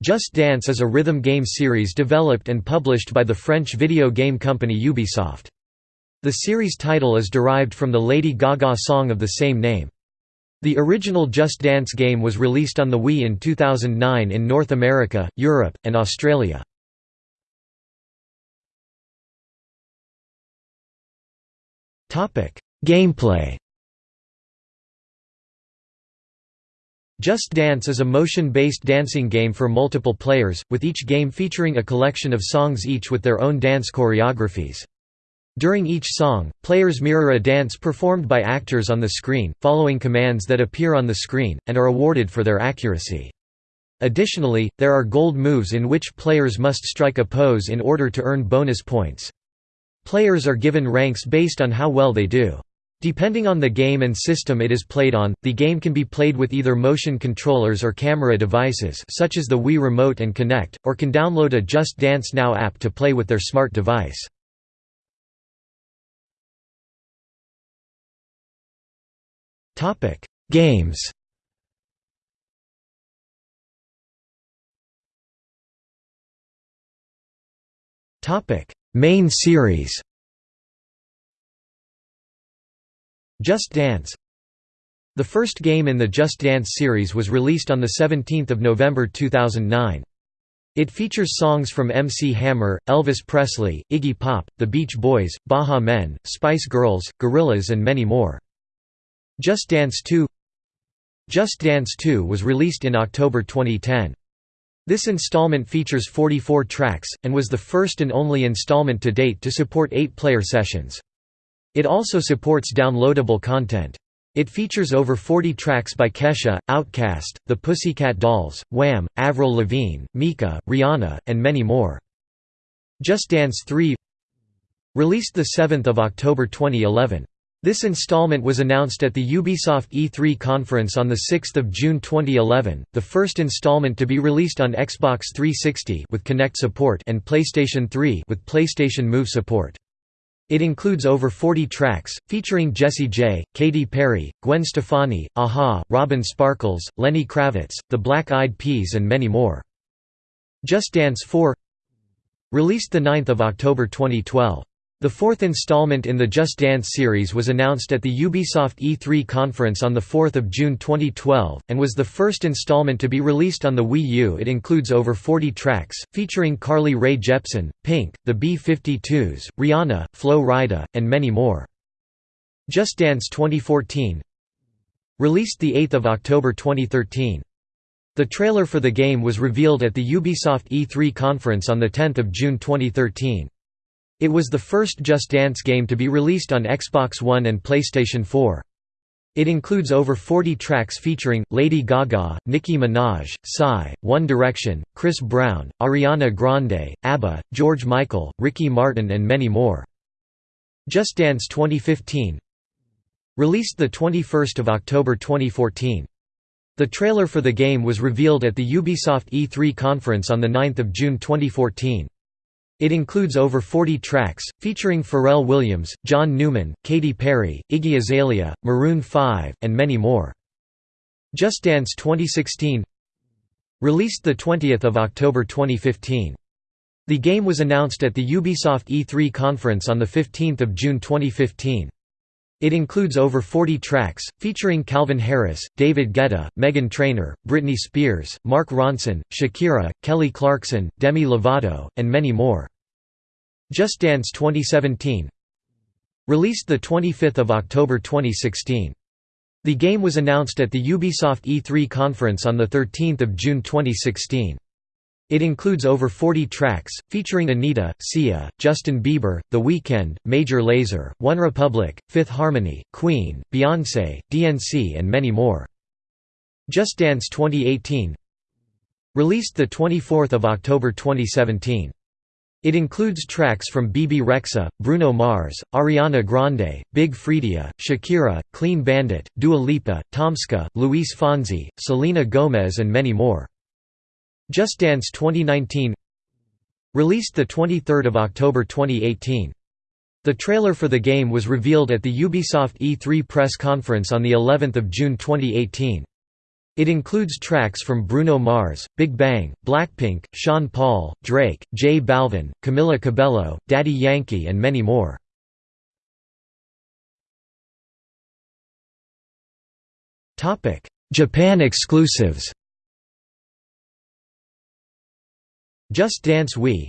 Just Dance is a rhythm game series developed and published by the French video game company Ubisoft. The series title is derived from the Lady Gaga song of the same name. The original Just Dance game was released on the Wii in 2009 in North America, Europe, and Australia. Gameplay Just Dance is a motion-based dancing game for multiple players, with each game featuring a collection of songs each with their own dance choreographies. During each song, players mirror a dance performed by actors on the screen, following commands that appear on the screen, and are awarded for their accuracy. Additionally, there are gold moves in which players must strike a pose in order to earn bonus points. Players are given ranks based on how well they do. Depending on the game and system it is played on, the game can be played with either motion controllers or camera devices such as the Wii Remote and Kinect, or can download a Just Dance Now app to play with their smart device. Games Main series Just Dance The first game in the Just Dance series was released on 17 November 2009. It features songs from MC Hammer, Elvis Presley, Iggy Pop, The Beach Boys, Baha Men, Spice Girls, Gorillaz and many more. Just Dance 2 Just Dance 2 was released in October 2010. This installment features 44 tracks, and was the first and only installment to date to support 8-player sessions. It also supports downloadable content. It features over 40 tracks by Kesha, Outkast, The Pussycat Dolls, Wham, Avril Lavigne, Mika, Rihanna, and many more. Just Dance 3 Released 7 October 2011. This installment was announced at the Ubisoft E3 conference on 6 June 2011, the first installment to be released on Xbox 360 with Kinect support and PlayStation 3 with PlayStation Move support. It includes over 40 tracks, featuring Jessie J, Katy Perry, Gwen Stefani, a-ha, Robin Sparkles, Lenny Kravitz, The Black Eyed Peas and many more. Just Dance 4 Released 9 October 2012. The fourth installment in the Just Dance series was announced at the Ubisoft E3 conference on 4 June 2012, and was the first installment to be released on the Wii U. It includes over 40 tracks, featuring Carly Rae Jepsen, Pink, the B-52s, Rihanna, Flo Rida, and many more. Just Dance 2014 Released 8 October 2013. The trailer for the game was revealed at the Ubisoft E3 conference on 10 June 2013. It was the first Just Dance game to be released on Xbox One and PlayStation 4. It includes over 40 tracks featuring, Lady Gaga, Nicki Minaj, Psy, One Direction, Chris Brown, Ariana Grande, ABBA, George Michael, Ricky Martin and many more. Just Dance 2015 Released 21 October 2014. The trailer for the game was revealed at the Ubisoft E3 conference on 9 June 2014. It includes over 40 tracks, featuring Pharrell Williams, John Newman, Katy Perry, Iggy Azalea, Maroon 5, and many more. Just Dance 2016 Released 20 October 2015. The game was announced at the Ubisoft E3 conference on 15 June 2015. It includes over 40 tracks, featuring Calvin Harris, David Guetta, Meghan Trainor, Britney Spears, Mark Ronson, Shakira, Kelly Clarkson, Demi Lovato, and many more. Just Dance 2017 Released 25 October 2016. The game was announced at the Ubisoft E3 conference on 13 June 2016. It includes over 40 tracks, featuring Anitta, Sia, Justin Bieber, The Weeknd, Major Lazer, OneRepublic, Fifth Harmony, Queen, Beyoncé, DNC and many more. Just Dance 2018 Released 24 October 2017. It includes tracks from Bebe Rexha, Bruno Mars, Ariana Grande, Big Freedia, Shakira, Clean Bandit, Dua Lipa, Tomska, Luis Fonsi, Selena Gomez and many more. Just Dance 2019 Released 23 October 2018. The trailer for the game was revealed at the Ubisoft E3 press conference on of June 2018. It includes tracks from Bruno Mars, Big Bang, Blackpink, Sean Paul, Drake, J Balvin, Camila Cabello, Daddy Yankee and many more. Japan exclusives Just Dance Wii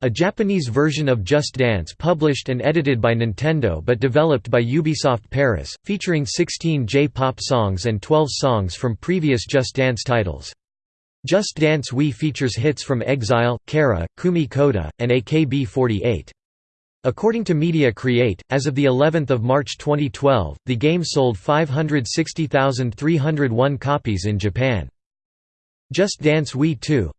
A Japanese version of Just Dance published and edited by Nintendo but developed by Ubisoft Paris, featuring 16 J-pop songs and 12 songs from previous Just Dance titles. Just Dance Wii features hits from EXILE, Kara, Kumi Koda, and AKB48. According to Media Create, as of the 11th of March 2012, the game sold 560,301 copies in Japan. Just Dance Wii 2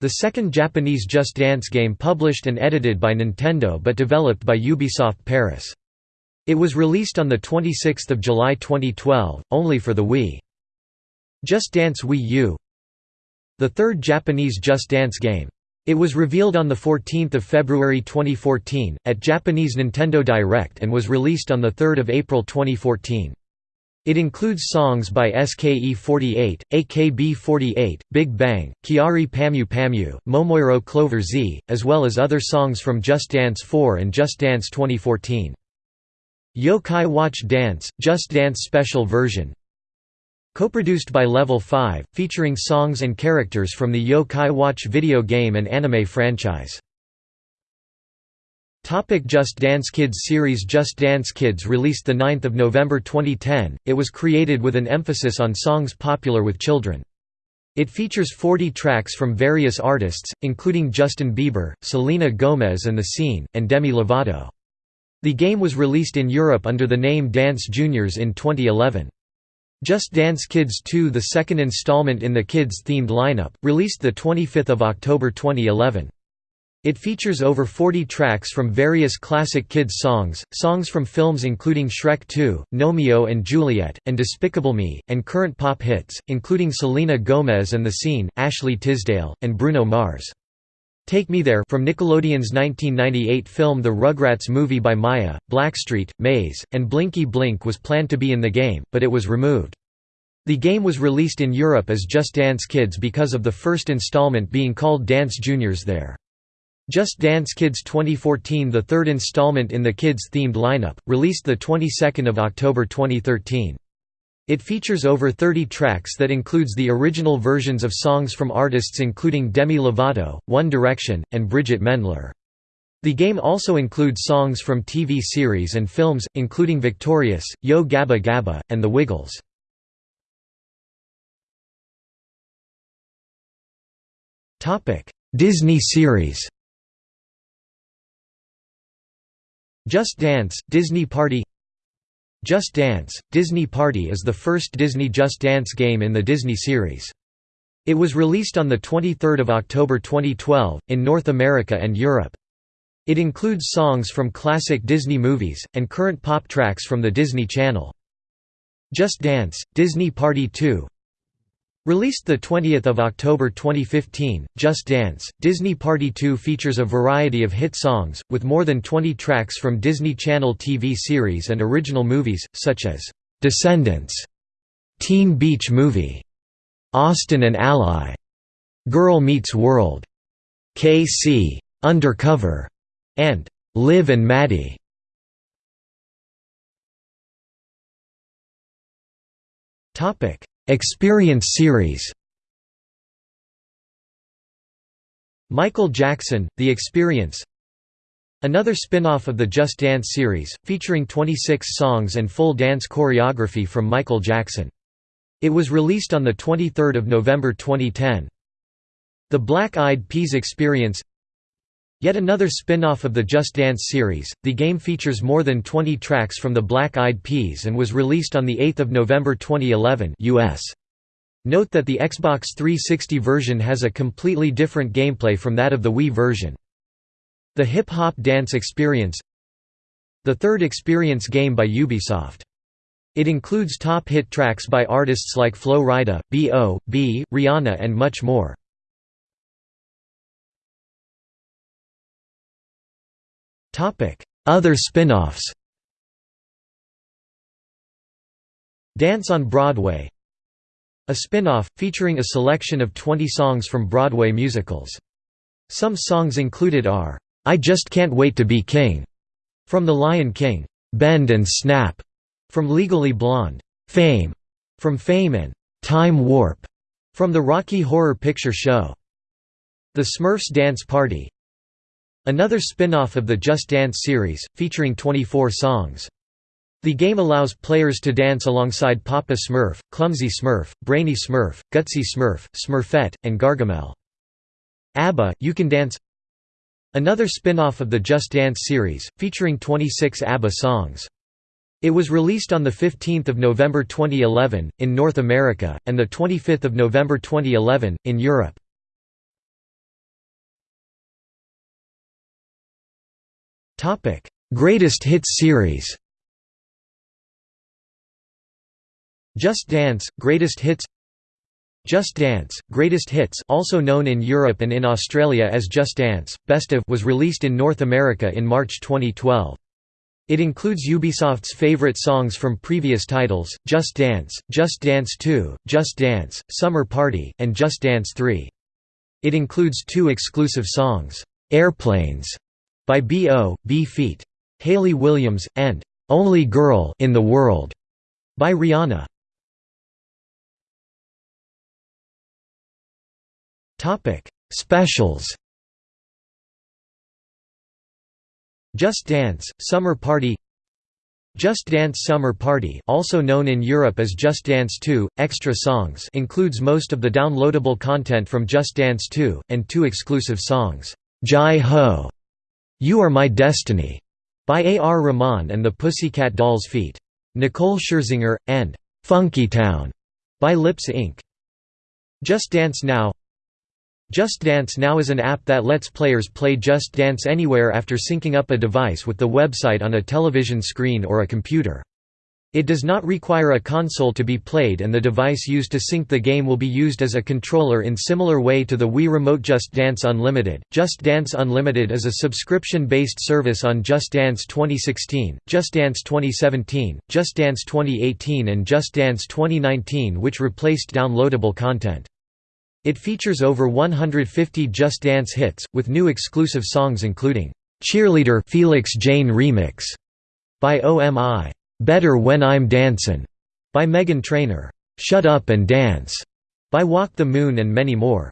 the second Japanese Just Dance game published and edited by Nintendo but developed by Ubisoft Paris. It was released on 26 July 2012, only for the Wii. Just Dance Wii U The third Japanese Just Dance game. It was revealed on 14 February 2014, at Japanese Nintendo Direct and was released on 3 April 2014. It includes songs by SKE48, AKB48, Big Bang, Kyary Pamyu Pamyu, Momoiro Clover Z, as well as other songs from Just Dance 4 and Just Dance 2014. Yokai Watch Dance, Just Dance Special Version Co-produced by Level 5, featuring songs and characters from the Yokai Watch video game and anime franchise. Topic Just Dance Kids series Just Dance Kids released 9 November 2010, it was created with an emphasis on songs popular with children. It features 40 tracks from various artists, including Justin Bieber, Selena Gomez and The Scene, and Demi Lovato. The game was released in Europe under the name Dance Juniors in 2011. Just Dance Kids 2 the second installment in the Kids-themed lineup, released 25 October 2011. It features over 40 tracks from various classic kids songs, songs from films including Shrek 2, Gnomeo and Juliet, and Despicable Me, and current pop hits, including Selena Gomez and The Scene, Ashley Tisdale, and Bruno Mars. Take Me There from Nickelodeon's 1998 film The Rugrats movie by Mya, Blackstreet, Mase, and Blinky Blink was planned to be in the game, but it was removed. The game was released in Europe as Just Dance Kids because of the first installment being called Dance Juniors there. Just Dance Kids 2014 the third installment in the Kids-themed lineup, released the 22nd of October 2013. It features over 30 tracks that includes the original versions of songs from artists including Demi Lovato, One Direction, and Bridget Mendler. The game also includes songs from TV series and films, including Victorious, Yo Gabba Gabba, and The Wiggles. Disney series Just Dance, Disney Party Just Dance, Disney Party is the first Disney Just Dance game in the Disney series. It was released on 23 October 2012, in North America and Europe. It includes songs from classic Disney movies, and current pop tracks from the Disney Channel. Just Dance, Disney Party 2 Released 20 October 2015, Just Dance, Disney Party 2 features a variety of hit songs, with more than 20 tracks from Disney Channel TV series and original movies, such as, "'Descendants", Teen Beach Movie, "'Austin and Ally", "'Girl Meets World", "'KC", "'Undercover", and "'Liv and Maddie". Topic Experience series Michael Jackson, The Experience Another spin-off of the Just Dance series, featuring 26 songs and full dance choreography from Michael Jackson. It was released on 23 November 2010. The Black Eyed Peas Experience Yet another spin-off of the Just Dance series, the game features more than 20 tracks from the Black Eyed Peas and was released on 8 November 2011 US. Note that the Xbox 360 version has a completely different gameplay from that of the Wii version. The Hip Hop Dance Experience The third experience game by Ubisoft. It includes top hit tracks by artists like Flo Rida, B.O.B., Rihanna and much more. Other spin-offs Dance on Broadway a spin-off, featuring a selection of 20 songs from Broadway musicals. Some songs included are, "'I Just Can't Wait to Be King' from The Lion King, "'Bend and Snap' from Legally Blonde, "'Fame' from Fame and "'Time Warp' from the Rocky Horror Picture Show. The Smurfs Dance Party Another spin-off of the Just Dance series, featuring 24 songs. The game allows players to dance alongside Papa Smurf, Clumsy Smurf, Brainy Smurf, Gutsy Smurf, Smurfette, and Gargamel. ABBA, You Can Dance Another spin-off of the Just Dance series, featuring 26 ABBA songs. It was released on 15 November 2011, in North America, and 25 November 2011, in Europe. Greatest Hits series Just Dance, Greatest Hits Just Dance, Greatest Hits also known in Europe and in Australia as Just Dance, Best of was released in North America in March 2012. It includes Ubisoft's favorite songs from previous titles, Just Dance, Just Dance 2, Just Dance, Summer Party, and Just Dance 3. It includes two exclusive songs, Airplanes by B.O. B. Feet. Hayley Williams, and Only Girl in the World by Rihanna. Specials. Just Dance Summer Party Just Dance Summer Party also known in Europe as Just Dance 2, Extra Songs includes most of the downloadable content from Just Dance 2, and two exclusive songs, Jai Ho, You Are My Destiny, by A. R. Rahman and the Pussycat Dolls feat. Nicole Scherzinger, and Funky Town by Lips Inc. Just Dance Now just Dance Now is an app that lets players play Just Dance anywhere after syncing up a device with the website on a television screen or a computer. It does not require a console to be played and the device used to sync the game will be used as a controller in similar way to the Wii Remote Just Dance Unlimited. Just Dance Unlimited is a subscription-based service on Just Dance 2016, Just Dance 2017, Just Dance 2018 and Just Dance 2019 which replaced downloadable content. It features over 150 Just Dance hits, with new exclusive songs including, "'Cheerleader Felix Jaehn Remix' by OMI, "'Better When I'm Dancin' by Meghan Trainor, "'Shut Up and Dance' by Walk the Moon and many more.